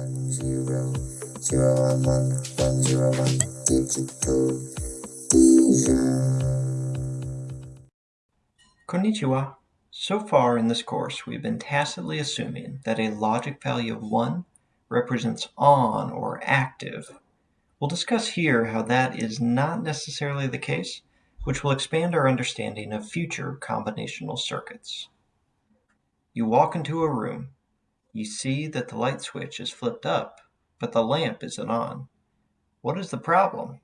one zero zero one one one zero one digital Konnichiwa. So far in this course, we've been tacitly assuming that a logic value of 1 represents on or active. We'll discuss here how that is not necessarily the case, which will expand our understanding of future combinational circuits. You walk into a room. You see that the light switch is flipped up, but the lamp isn't on. What is the problem?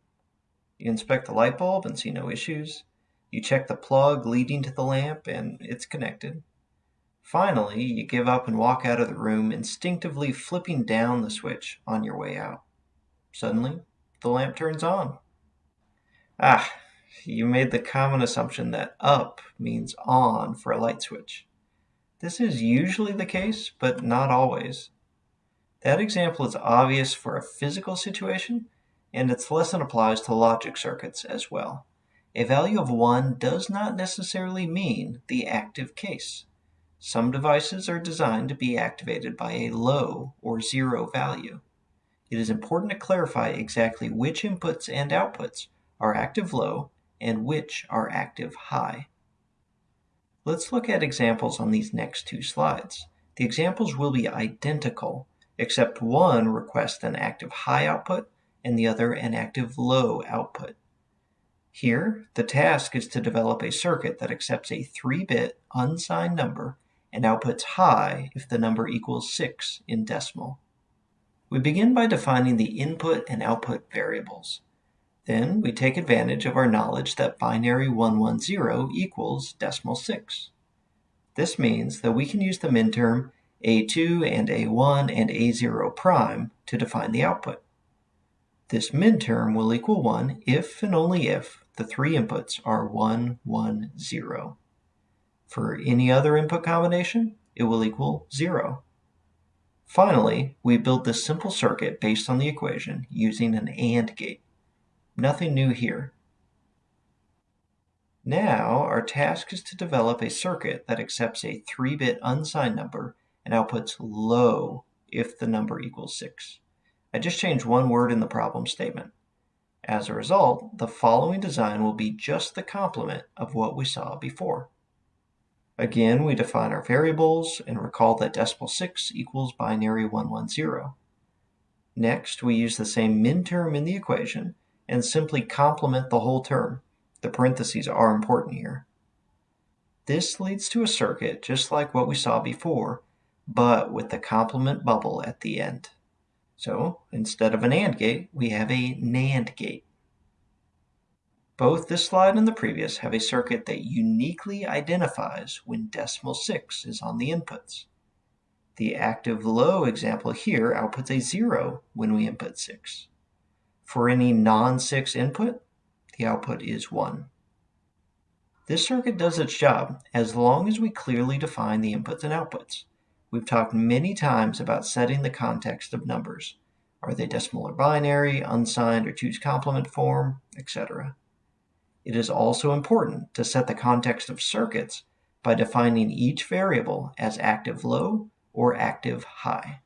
You inspect the light bulb and see no issues. You check the plug leading to the lamp and it's connected. Finally, you give up and walk out of the room, instinctively flipping down the switch on your way out. Suddenly, the lamp turns on. Ah, you made the common assumption that up means on for a light switch. This is usually the case, but not always. That example is obvious for a physical situation, and its lesson applies to logic circuits as well. A value of 1 does not necessarily mean the active case. Some devices are designed to be activated by a low or zero value. It is important to clarify exactly which inputs and outputs are active low and which are active high. Let's look at examples on these next two slides. The examples will be identical, except one requests an active high output and the other an active low output. Here, the task is to develop a circuit that accepts a 3-bit unsigned number and outputs high if the number equals 6 in decimal. We begin by defining the input and output variables. Then we take advantage of our knowledge that binary 110 equals decimal 6. This means that we can use the minterm A2 and A1 and A0 prime to define the output. This minterm will equal 1 if and only if the three inputs are 1, 1, 0. For any other input combination, it will equal 0. Finally, we build this simple circuit based on the equation using an AND gate. Nothing new here. Now, our task is to develop a circuit that accepts a 3-bit unsigned number and outputs low if the number equals 6. I just changed one word in the problem statement. As a result, the following design will be just the complement of what we saw before. Again, we define our variables and recall that decimal 6 equals binary 110. Next, we use the same minterm in the equation and simply complement the whole term. The parentheses are important here. This leads to a circuit just like what we saw before, but with the complement bubble at the end. So instead of an AND gate, we have a NAND gate. Both this slide and the previous have a circuit that uniquely identifies when decimal 6 is on the inputs. The active low example here outputs a 0 when we input 6. For any non-6 input, the output is 1. This circuit does its job as long as we clearly define the inputs and outputs. We've talked many times about setting the context of numbers. Are they decimal or binary, unsigned or 2's complement form, etc. It is also important to set the context of circuits by defining each variable as active low or active high.